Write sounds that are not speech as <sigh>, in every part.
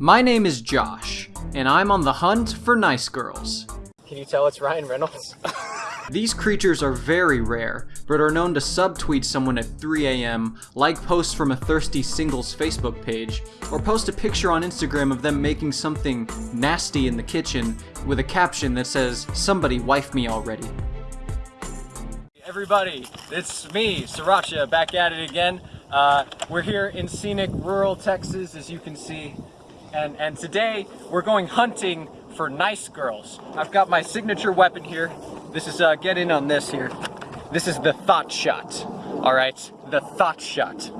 My name is Josh, and I'm on the hunt for nice girls. Can you tell it's Ryan Reynolds? <laughs> These creatures are very rare, but are known to subtweet someone at 3 a.m., like posts from a thirsty singles Facebook page, or post a picture on Instagram of them making something nasty in the kitchen with a caption that says, somebody wife me already. Everybody, it's me, Sriracha, back at it again. Uh, we're here in scenic rural Texas, as you can see, and, and today we're going hunting for nice girls. I've got my signature weapon here. This is, uh, get in on this here. This is the Thought Shot, all right? The Thought Shot.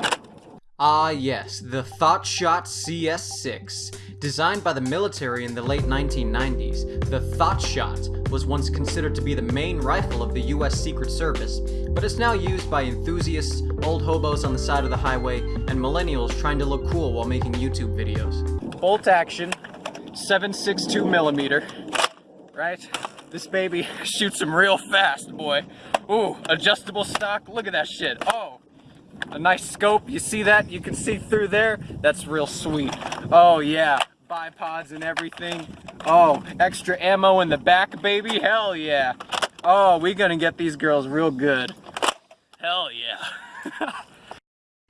Ah yes, the Thought Shot CS6. Designed by the military in the late 1990s, the Thought Shot was once considered to be the main rifle of the US Secret Service, but it's now used by enthusiasts, old hobos on the side of the highway, and millennials trying to look cool while making YouTube videos. Bolt action, 7.62 millimeter, right? This baby <laughs> shoots them real fast, boy. Ooh, adjustable stock, look at that shit. Oh, a nice scope, you see that? You can see through there? That's real sweet. Oh yeah, bipods and everything. Oh, extra ammo in the back, baby, hell yeah. Oh, we gonna get these girls real good. Hell yeah. <laughs>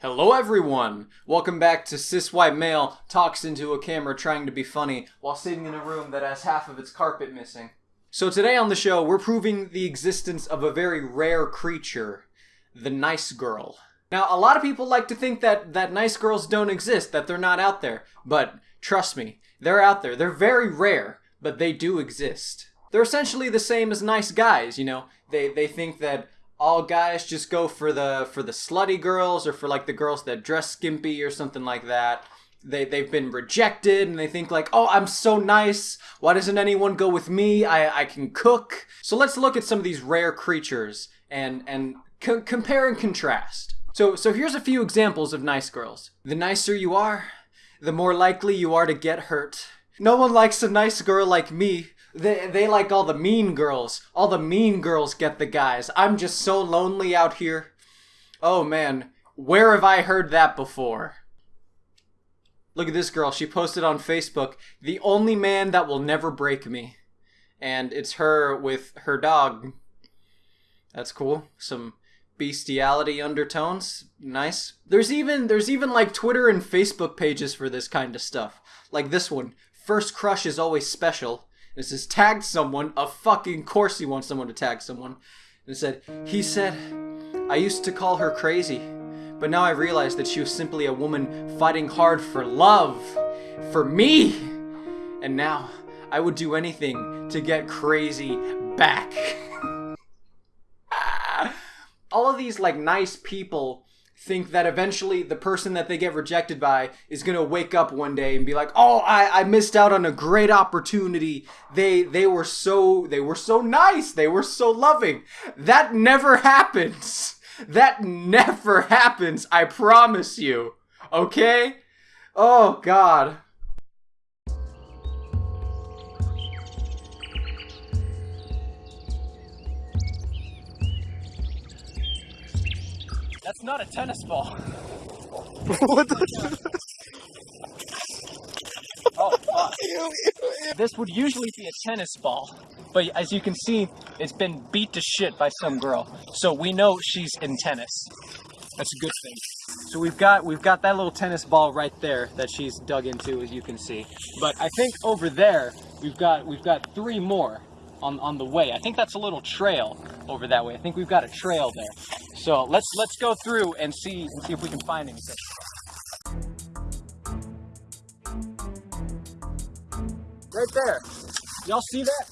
Hello everyone! Welcome back to Cis White Male Talks into a Camera trying to be funny while sitting in a room that has half of its carpet missing. So today on the show, we're proving the existence of a very rare creature, the nice girl. Now, a lot of people like to think that, that nice girls don't exist, that they're not out there. But trust me, they're out there. They're very rare, but they do exist. They're essentially the same as nice guys, you know. They, they think that all guys just go for the for the slutty girls or for like the girls that dress skimpy or something like that. They they've been rejected and they think like, "Oh, I'm so nice. Why doesn't anyone go with me? I I can cook." So let's look at some of these rare creatures and and co- compare and contrast. So so here's a few examples of nice girls. The nicer you are, the more likely you are to get hurt. No one likes a nice girl like me. They, they like all the mean girls. All the mean girls get the guys. I'm just so lonely out here. Oh man, where have I heard that before? Look at this girl. She posted on Facebook, the only man that will never break me. And it's her with her dog. That's cool. Some bestiality undertones. Nice. There's even there's even like Twitter and Facebook pages for this kind of stuff. Like this one. First crush is always special. It says tagged someone. A fucking course you want someone to tag someone. And said, he said, I used to call her crazy, but now I realize that she was simply a woman fighting hard for love. For me! And now, I would do anything to get crazy back. <laughs> All of these, like, nice people think that eventually the person that they get rejected by is gonna wake up one day and be like, "Oh, I, I missed out on a great opportunity. They they were so they were so nice. They were so loving." That never <laughs> happens. That never happens. I promise you. Okay? Oh God. Not a tennis ball. <laughs> what the? Oh, fuck. This would usually be a tennis ball, but as you can see, it's been beat to shit by some girl. So we know she's in tennis. That's a good thing. So we've got we've got that little tennis ball right there that she's dug into, as you can see. But I think over there we've got we've got three more on on the way. I think that's a little trail over that way. I think we've got a trail there. So let's let's go through and see and see if we can find anything. Right there. Y'all see that?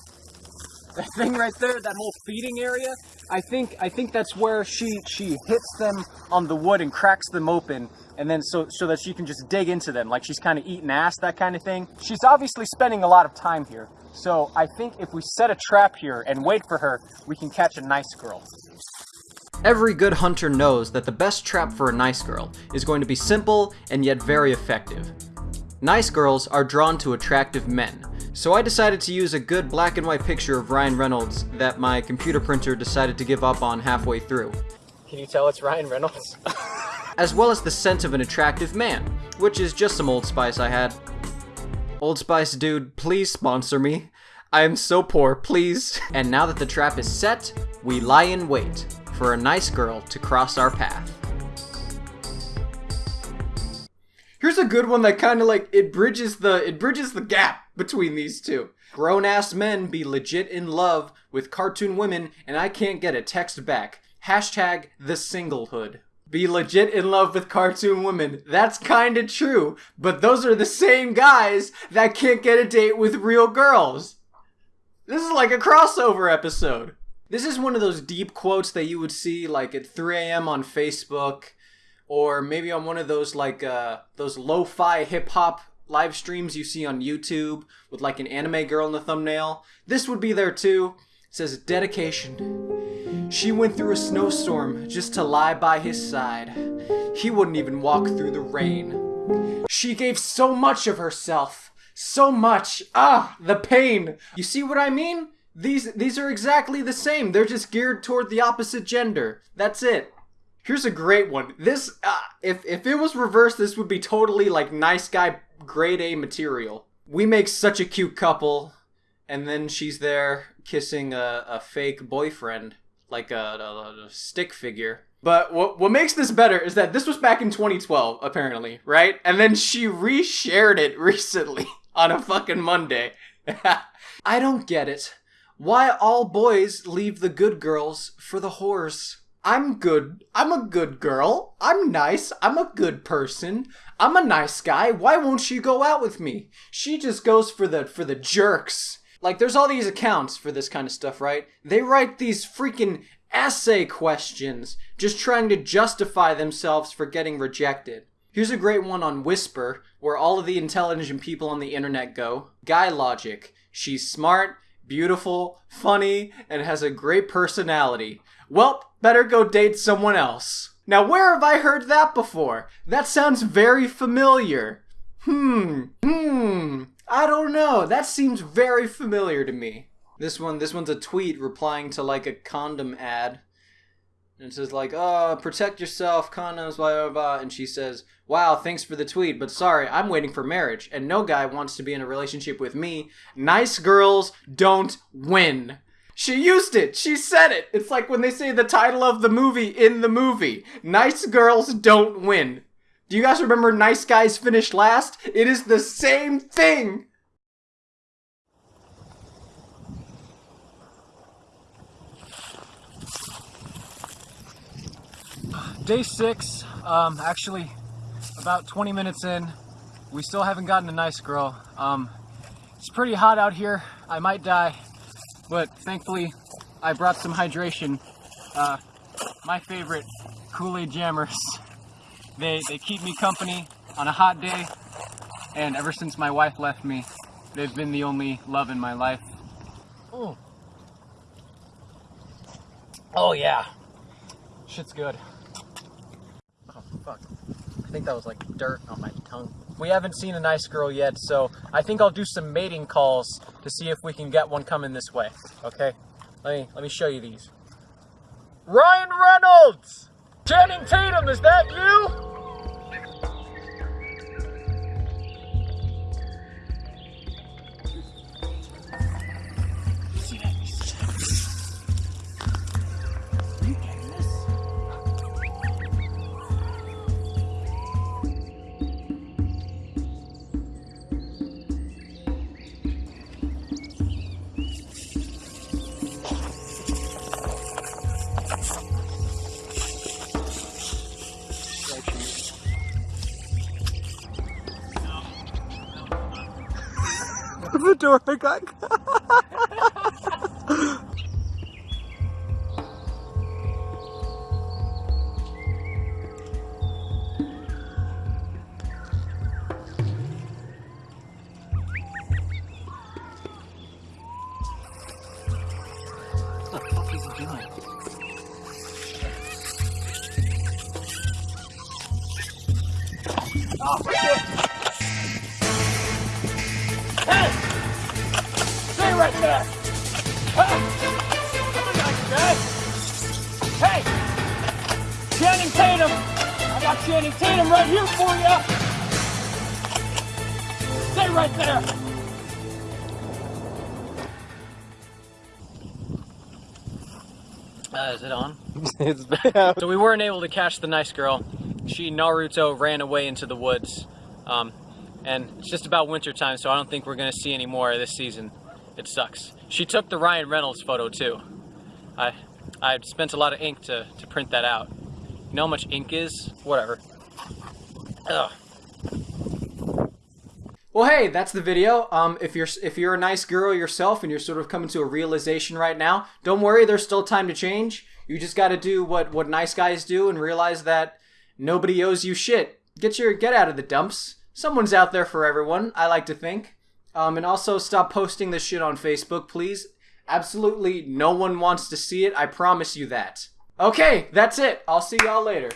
That thing right there, that whole feeding area? I think I think that's where she she hits them on the wood and cracks them open and then so so that she can just dig into them like she's kind of eating ass that kind of thing. She's obviously spending a lot of time here. So I think if we set a trap here and wait for her, we can catch a nice girl. Every good hunter knows that the best trap for a nice girl is going to be simple and yet very effective. Nice girls are drawn to attractive men, so I decided to use a good black and white picture of Ryan Reynolds that my computer printer decided to give up on halfway through. Can you tell it's Ryan Reynolds? <laughs> as well as the scent of an attractive man, which is just some Old Spice I had. Old Spice dude, please sponsor me. I am so poor, please. And now that the trap is set, we lie in wait for a nice girl to cross our path. Here's a good one that kind of like it bridges the it bridges the gap between these two. Grown ass men be legit in love with cartoon women, and I can't get a text back. Hashtag the singlehood. Be legit in love with cartoon women. That's kinda true, but those are the same guys that can't get a date with real girls. This is like a crossover episode. This is one of those deep quotes that you would see like at 3 a.m. on Facebook, or maybe on one of those like uh, those lo-fi hip hop live streams you see on YouTube with like an anime girl in the thumbnail. This would be there too. It says dedication. She went through a snowstorm just to lie by his side. He wouldn't even walk through the rain. She gave so much of herself. So much. Ah, the pain. You see what I mean? These these are exactly the same. They're just geared toward the opposite gender. That's it. Here's a great one. This uh, if if it was reversed, this would be totally like nice guy grade A material. We make such a cute couple, and then she's there kissing a, a fake boyfriend, like a, a, a stick figure. But what what makes this better is that this was back in 2012, apparently, right? And then she reshared it recently <laughs> on a fucking Monday. <laughs> I don't get it. Why all boys leave the good girls for the whores? I'm good. I'm a good girl. I'm nice. I'm a good person. I'm a nice guy. Why won't she go out with me? She just goes for the for the jerks. Like there's all these accounts for this kind of stuff, right? They write these freaking essay questions just trying to justify themselves for getting rejected. Here's a great one on Whisper, where all of the intelligent people on the internet go. Guy logic. She's smart, beautiful, funny, and has a great personality. Well, better go date someone else. Now, where have I heard that before? That sounds very familiar. Hmm, hmm, I don't know. That seems very familiar to me. This one, this one's a tweet replying to like a condom ad. And it says like, "Oh, protect yourself, condoms, blah blah blah." And she says, "Wow, thanks for the tweet, but sorry, I'm waiting for marriage, and no guy wants to be in a relationship with me. Nice girls don't win." She used it. She said it. It's like when they say the title of the movie in the movie. Nice girls don't win. Do you guys remember Nice Guys finished last? It is the same thing. Day six, um, actually, about 20 minutes in, we still haven't gotten a nice girl. Um, it's pretty hot out here. I might die, but thankfully, I brought some hydration. Uh, my favorite Kool-Aid jammers. <laughs> They they keep me company on a hot day, and ever since my wife left me, they've been the only love in my life. Oh, oh yeah, shit's good. Oh, fuck. I think that was like dirt on my tongue. We haven't seen a nice girl yet, so I think I'll do some mating calls to see if we can get one coming this way. Okay? Let me let me show you these. Ryan Reynolds! Channing Tatum, is that you? <laughs> the door got? Oh, Right! Hey! I'm a nice guy! Hey! Channing Tatum! I got Channing Tatum right here for you! Stay right there. Uh, is it on? <laughs> it's bad. <laughs> So we weren't able to catch the nice girl. She Naruto ran away into the woods. Um, and it's just about winter time, so I don't think we're gonna see any more this season. It sucks. She took the Ryan Reynolds photo too. I I spent a lot of ink to, to print that out. You know how much ink is? Whatever. Ugh. Well, hey, that's the video. Um, if you're if you're a nice girl yourself and you're sort of coming to a realization right now, don't worry. There's still time to change. You just got to do what what nice guys do and realize that nobody owes you shit. Get your get out of the dumps. Someone's out there for everyone. I like to think. Um, and also stop posting this shit on Facebook, please. Absolutely no one wants to see it. I promise you that. Okay, that's it. I'll see y'all later.